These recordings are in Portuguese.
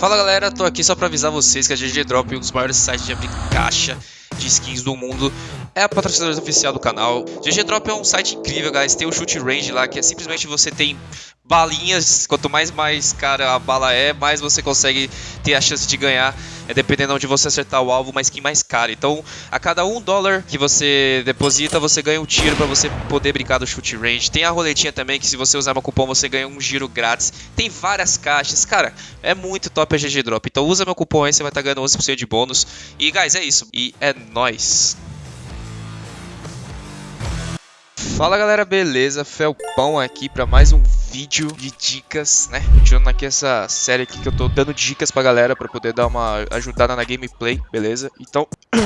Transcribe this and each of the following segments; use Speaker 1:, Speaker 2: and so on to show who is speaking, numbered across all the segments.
Speaker 1: Fala galera, tô aqui só pra avisar vocês que a GG Drop, um dos maiores sites de abrir caixa de skins do mundo, é a patrocinadora oficial do canal. GG Drop é um site incrível, guys. Tem o shoot range lá, que é simplesmente você tem balinhas. Quanto mais mais cara a bala é, mais você consegue ter a chance de ganhar. É dependendo de você acertar o alvo, uma skin mais cara. Então, a cada um dólar que você deposita, você ganha um tiro para você poder brincar do shoot range. Tem a roletinha também, que se você usar meu cupom, você ganha um giro grátis. Tem várias caixas. Cara, é muito top a GG Drop. Então, usa meu cupom aí, você vai estar tá ganhando 11% de bônus. E, guys, é isso. E é nóis. Fala galera, beleza? Felpão aqui para mais um vídeo de dicas, né? Continuando aqui essa série aqui que eu tô dando dicas pra galera pra poder dar uma ajudada na gameplay, beleza? Então...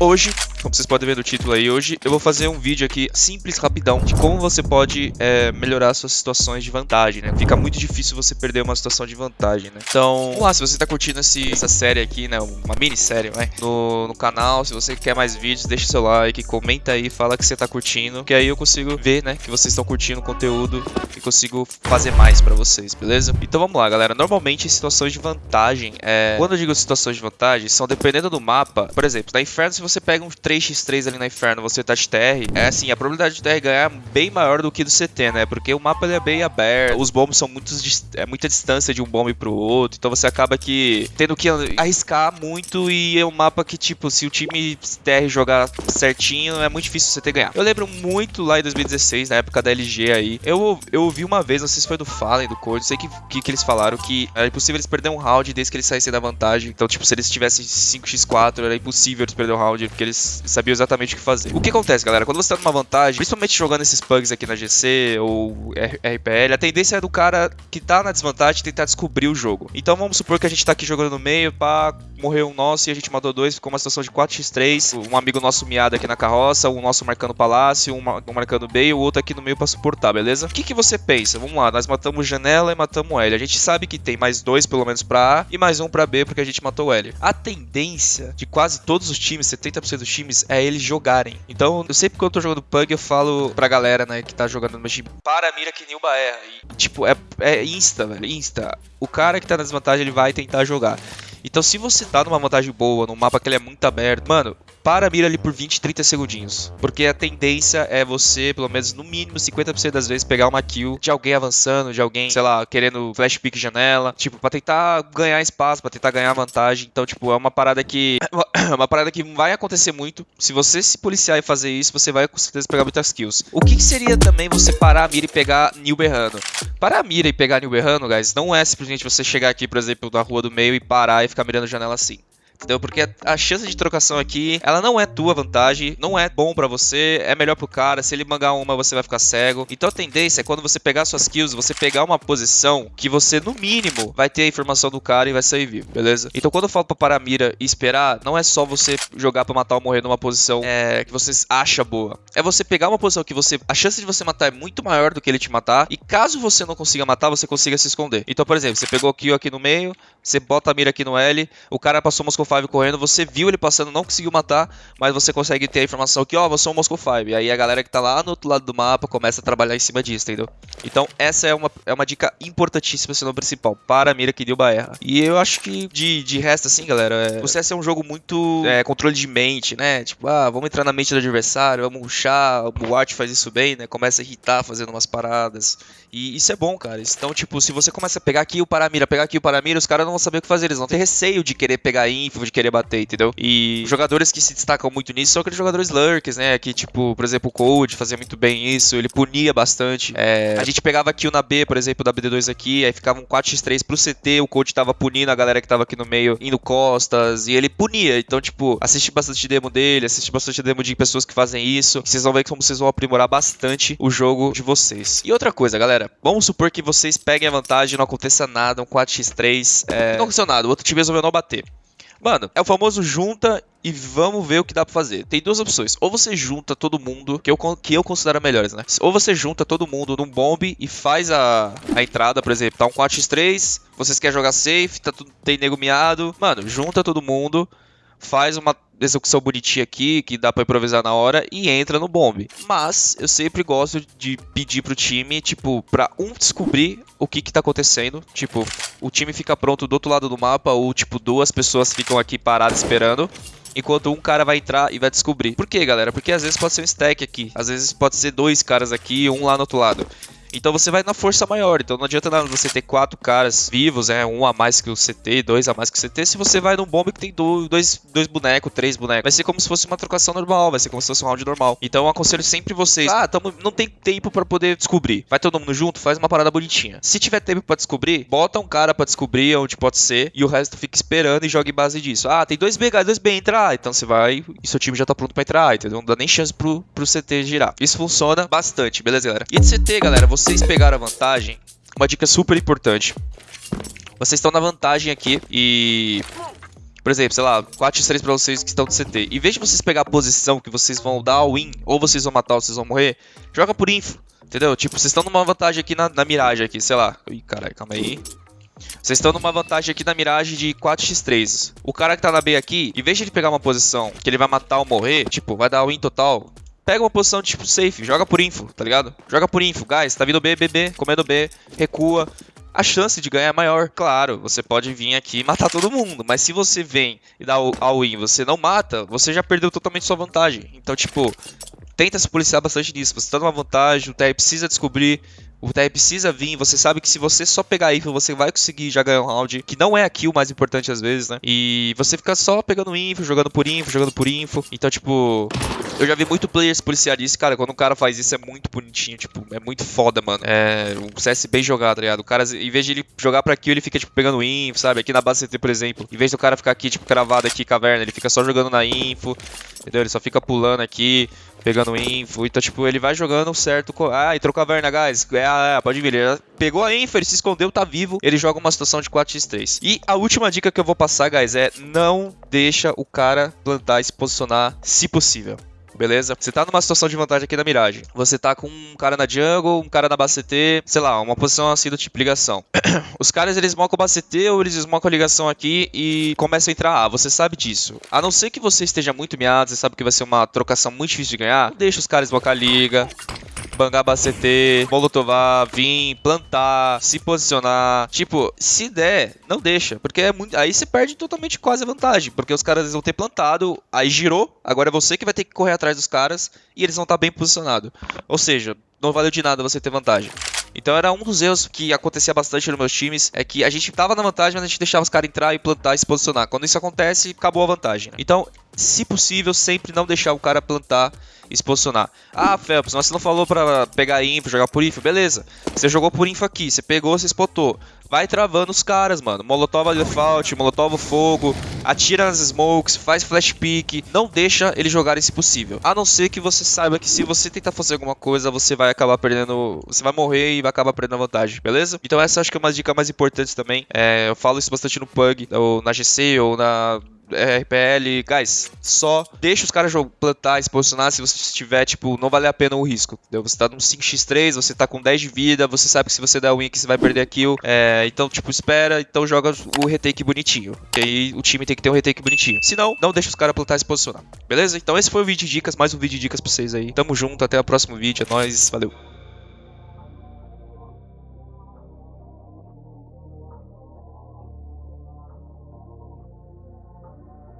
Speaker 1: Hoje, como vocês podem ver no título aí, hoje eu vou fazer um vídeo aqui simples, rapidão, de como você pode é, melhorar suas situações de vantagem, né? Fica muito difícil você perder uma situação de vantagem, né? Então, vamos lá, se você tá curtindo esse, essa série aqui, né? Uma minissérie, vai, no, no canal, se você quer mais vídeos, deixa seu like, comenta aí, fala que você tá curtindo, que aí eu consigo ver, né, que vocês estão curtindo o conteúdo e consigo fazer mais pra vocês, beleza? Então vamos lá, galera. Normalmente, situações de vantagem, é... quando eu digo situações de vantagem, são dependendo do mapa, por exemplo, na Inferno, se você pega um 3x3 ali na Inferno, você tá de TR, é assim, a probabilidade de TR ganhar é bem maior do que do CT, né? Porque o mapa é bem aberto, os bombos são muito é muita distância de um bombe pro outro, então você acaba que tendo que arriscar muito e é um mapa que, tipo, se o time TR jogar certinho, é muito difícil você ter ganhar. Eu lembro muito lá em 2016, na época da LG aí, eu, eu ouvi uma vez, não sei se foi do Fallen, do Code, sei que, que, que eles falaram que era impossível eles perderem um round desde que eles saíssem da vantagem. Então, tipo, se eles tivessem 5x4, era impossível eles perderem um round, porque eles sabiam exatamente o que fazer. O que acontece, galera? Quando você tá numa vantagem, principalmente jogando esses pugs aqui na GC ou RPL, a tendência é do cara que tá na desvantagem tentar descobrir o jogo. Então vamos supor que a gente tá aqui jogando no meio, pá, morreu um nosso e a gente matou dois, ficou uma situação de 4x3, um amigo nosso miado aqui na carroça, um nosso marcando palácio, um, um marcando B e o outro aqui no meio pra suportar, beleza? O que, que você pensa? Vamos lá, nós matamos janela e matamos L. A gente sabe que tem mais dois pelo menos pra A e mais um pra B porque a gente matou L. A tendência de quase todos os times, 70% dos times, é eles jogarem. Então, eu sempre que eu tô jogando Pug, eu falo pra galera, né, que tá jogando no meu time, para mira que Nilba erra. E, tipo, é, é insta, velho, insta. O cara que tá na desvantagem, ele vai tentar jogar. Então, se você tá numa vantagem boa, num mapa que ele é muito aberto, mano, para a mira ali por 20, 30 segundinhos. Porque a tendência é você, pelo menos no mínimo 50% das vezes, pegar uma kill de alguém avançando, de alguém, sei lá, querendo flash pick janela. Tipo, pra tentar ganhar espaço, pra tentar ganhar vantagem. Então, tipo, é uma parada que. É uma parada que vai acontecer muito. Se você se policiar e fazer isso, você vai com certeza pegar muitas kills. O que, que seria também você parar a mira e pegar Nil? Parar a mira e pegar Nil Berrano, guys, não é simplesmente você chegar aqui, por exemplo, na rua do meio e parar e ficar mirando janela assim. Entendeu? Porque a chance de trocação aqui, ela não é tua vantagem, não é bom para você, é melhor pro cara. Se ele mangar uma, você vai ficar cego. Então a tendência é quando você pegar suas kills, você pegar uma posição que você, no mínimo, vai ter a informação do cara e vai sair vivo, beleza? Então quando eu falo pra parar a mira e esperar, não é só você jogar pra matar ou morrer numa posição é, que você acha boa. É você pegar uma posição que você. A chance de você matar é muito maior do que ele te matar. E caso você não consiga matar, você consiga se esconder. Então, por exemplo, você pegou o kill aqui no meio, você bota a mira aqui no L, o cara passou o Moscow 5 correndo, você viu ele passando, não conseguiu matar, mas você consegue ter a informação que, ó, oh, você é um Moscow 5. E aí a galera que tá lá no outro lado do mapa começa a trabalhar em cima disso, entendeu? Então essa é uma, é uma dica importantíssima, se não principal, para a mira que deu erra. E eu acho que de, de resto, assim, galera, é, o CS é um jogo muito é, controle de mente, né? Tipo, ah, vamos entrar na mente do adversário, vamos ruxar, o Art faz isso bem, né? Começa a irritar fazendo umas paradas. E isso é bom, cara. Então, tipo, se você começa a pegar aqui o Paramira, pegar aqui o Paramira, os caras não vão saber o que fazer. Eles vão ter receio de querer pegar info, de querer bater, entendeu? E jogadores que se destacam muito nisso são aqueles jogadores lurkers, né? Que, tipo, por exemplo, o Code fazia muito bem isso, ele punia bastante. É, a gente pegava kill na B, por exemplo, da BD2 aqui, aí ficava um 4x3 pro CT, o Code tava punindo a galera que tava aqui no meio, indo costas, e ele punia. Então, tipo, assiste bastante demo dele, assiste bastante demo de pessoas que fazem isso. Vocês vão ver como vocês vão aprimorar bastante o jogo de vocês. E outra coisa, galera, vamos supor que vocês peguem a vantagem, não aconteça nada, um 4x3, é... não aconteceu nada, o outro time resolveu não bater. Mano, é o famoso junta e vamos ver o que dá pra fazer. Tem duas opções. Ou você junta todo mundo, que eu, que eu considero melhores, né? Ou você junta todo mundo num bombe e faz a, a entrada, por exemplo, tá um 4x3, vocês querem jogar safe, tá tudo, tem nego miado. Mano, junta todo mundo faz uma execução bonitinha aqui, que dá pra improvisar na hora, e entra no bombe. Mas eu sempre gosto de pedir pro time, tipo, pra um descobrir o que que tá acontecendo. Tipo, o time fica pronto do outro lado do mapa, ou tipo, duas pessoas ficam aqui paradas esperando enquanto um cara vai entrar e vai descobrir. Por quê, galera? Porque às vezes pode ser um stack aqui, às vezes pode ser dois caras aqui e um lá no outro lado. Então você vai na força maior. Então não adianta nada você ter quatro caras vivos, é um a mais que o CT, dois a mais que o CT. Se você vai num bombe que tem dois, dois bonecos, três bonecos, vai ser como se fosse uma trocação normal, vai ser como se fosse um round normal. Então eu aconselho sempre vocês. Ah, tamo, não tem tempo para poder descobrir. Vai todo mundo junto, faz uma parada bonitinha. Se tiver tempo para descobrir, bota um cara para descobrir onde pode ser e o resto fica esperando e joga em base disso. Ah, tem dois B, dois B entrar. Então você vai e seu time já tá pronto para entrar, entendeu? Não dá nem chance pro, pro CT girar. Isso funciona bastante, beleza, galera? E de CT, galera, vocês pegaram a vantagem, uma dica super importante. Vocês estão na vantagem aqui e... Por exemplo, sei lá, 4x3 pra vocês que estão no CT. Em vez de vocês pegar a posição que vocês vão dar win, ou vocês vão matar ou vocês vão morrer, joga por info. Entendeu? Tipo, vocês estão numa vantagem aqui na, na miragem aqui, sei lá. Ih, caralho, calma aí. Vocês estão numa vantagem aqui na miragem de 4x3. O cara que tá na B aqui, em vez de ele pegar uma posição que ele vai matar ou morrer, tipo, vai dar win total, pega uma posição tipo safe, joga por info, tá ligado? Joga por info, guys, tá vindo B, B, comendo B, recua. A chance de ganhar é maior. Claro, você pode vir aqui e matar todo mundo, mas se você vem e dá all-in você não mata, você já perdeu totalmente sua vantagem. Então, tipo, tenta se policiar bastante nisso. Você tá numa vantagem, o TR precisa descobrir o TR precisa vir, você sabe que se você só pegar info, você vai conseguir já ganhar um round, que não é aqui o mais importante às vezes, né? E você fica só pegando info, jogando por info, jogando por info. Então, tipo, eu já vi muito players policiar isso, cara. Quando um cara faz isso é muito bonitinho, tipo, é muito foda, mano. É um CS bem jogado, tá ligado? O cara, em vez de ele jogar pra kill, ele fica, tipo, pegando info, sabe? Aqui na base CT, por exemplo. Em vez do cara ficar aqui, tipo, cravado aqui, caverna, ele fica só jogando na info, entendeu? Ele só fica pulando aqui pegando info. Então, tipo, ele vai jogando certo. Ah, entrou caverna, guys. É, é, pode vir. Ele pegou a info, ele se escondeu, tá vivo. Ele joga uma situação de 4x3. E a última dica que eu vou passar, guys, é não deixa o cara plantar e se posicionar, se possível beleza? Você tá numa situação de vantagem aqui na miragem. Você tá com um cara na jungle, um cara na base CT, sei lá, uma posição assim do tipo ligação. Os caras eles mocam base CT ou eles smocam a ligação aqui e começam a entrar A. Você sabe disso. A não ser que você esteja muito miado, você sabe que vai ser uma trocação muito difícil de ganhar, deixa os caras smocar a liga. Bangaba CT, Molotovar, vir, plantar, se posicionar. Tipo, se der, não deixa. Porque é muito. Aí você perde totalmente quase a vantagem. Porque os caras vão ter plantado, aí girou. Agora é você que vai ter que correr atrás dos caras e eles vão estar bem posicionados. Ou seja, não valeu de nada você ter vantagem. Então era um dos erros que acontecia bastante nos meus times, é que a gente tava na vantagem, mas a gente deixava os caras entrar e plantar e se posicionar. Quando isso acontece, acabou a vantagem. Então, se possível, sempre não deixar o cara plantar e se posicionar. Ah, Phelps, mas você não falou pra pegar info, jogar por info? Beleza. Você jogou por info aqui, você pegou, você spotou. Vai travando os caras, mano. Molotov default, molotov fogo, atira nas smokes, faz flash pick. Não deixa eles jogarem se possível. A não ser que você saiba que se você tentar fazer alguma coisa, você vai acabar perdendo... Você vai morrer e vai acabar perdendo a vantagem, beleza? Então essa acho que é uma dica mais importante também. É, eu falo isso bastante no Pug, ou na GC, ou na RPL, guys, só deixa os caras plantar, se posicionar se você estiver, tipo, não vale a pena o risco. Entendeu? Você tá num 5x3, você tá com 10 de vida, você sabe que se você der win aqui você vai perder a kill. É, então, tipo, espera, então joga o retake bonitinho. E aí o time tem que ter um retake bonitinho. Se não, não deixa os caras plantar e se posicionar. Beleza? Então esse foi o vídeo de dicas, mais um vídeo de dicas pra vocês aí. Tamo junto, até o próximo vídeo. É nóis, valeu.